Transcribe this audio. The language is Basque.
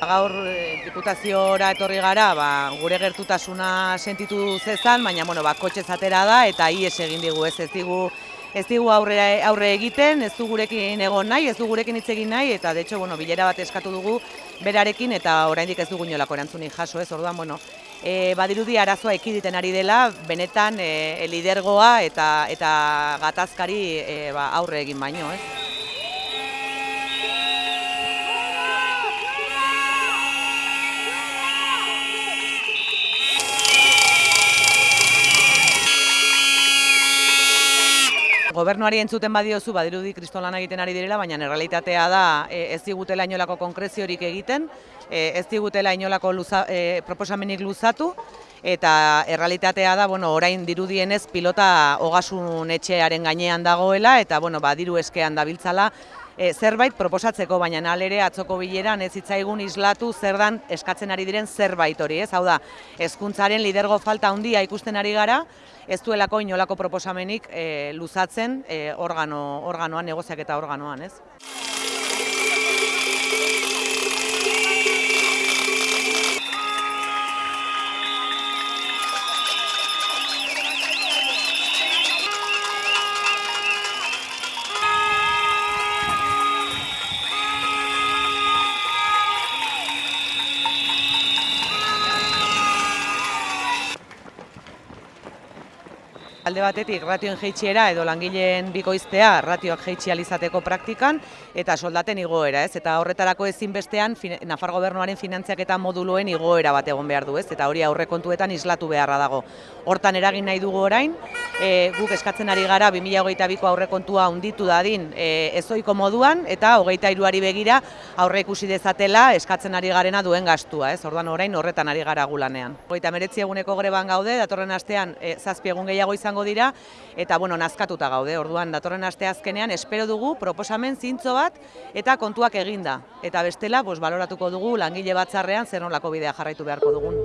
Gaur eh, diputaziora etorri gara, ba, gure gertutasuna sentitu zezan, baina bueno, ba, kotxe zatera da eta ies egin digu, ez ez digu ez digu aurre, aurre egiten, ez du gurekin egon nahi, ez du gurekin hitz egin nahi, eta de hecho, bueno, bilera bat eskatu dugu berarekin, eta oraindik ez dugu inolako erantzunik jaso, ez, orduan, bueno, e, badirudi arazoa ekiditen ari dela, benetan e, lidergoa eta, eta gatazkari e, ba, aurre egin baino, ez. Gobernuari entzuten badiozu badirudi kristolan egiten ari direla, baina errealitatea da e, ez digutela inolako konkreziorik egiten, e, ez digutela inolako luza, e, proposamenik luzatu, eta errealitatea da, bueno, orain dirudienez pilota ogasun etxearen gainean dagoela, eta bueno, ba, diru eskean dabiltzala, e, zerbait proposatzeko, baina alere atzoko bileran ez hitzaigun islatu zer dan eskatzen ari diren zerbait hori, ez? Hau da, hezkuntzaren lidergo falta handia ikusten ari gara, ez duelako inolako proposamenik e, luzatzen e, organo, organoan, negoziak eta organoan, ez? Alde batetik ratioen jeitsiera edo langileen bikoiztea ratioak jeitsi alizateko praktikan eta soldaten igoera, ez? Eta horretarako ezinbestean Nafar gobernuaren finantziak eta moduloen igoera bat egon behar du, ez? Eta hori aurrekontuetan islatu beharra dago. Hortan eragin nahi dugu orain, e, guk eskatzen ari gara 2022ko aurrekontua hunditu dadin e, ezoiko moduan eta hogeita iruari begira aurre ikusi dezatela eskatzen ari garena duen gastua, ez? Orduan orain horretan ari gara gulanean. Hogeita meretzi eguneko greban gaude, datorren astean e, zazpi egun gehiago izango dira eta bueno, nazkatuta gaude. Orduan datorren aste azkenean espero dugu proposamen zintzo bat eta kontuak eginda. Eta bestela, pues, baloratuko dugu langile batzarrean zer nolako bidea jarraitu beharko dugun.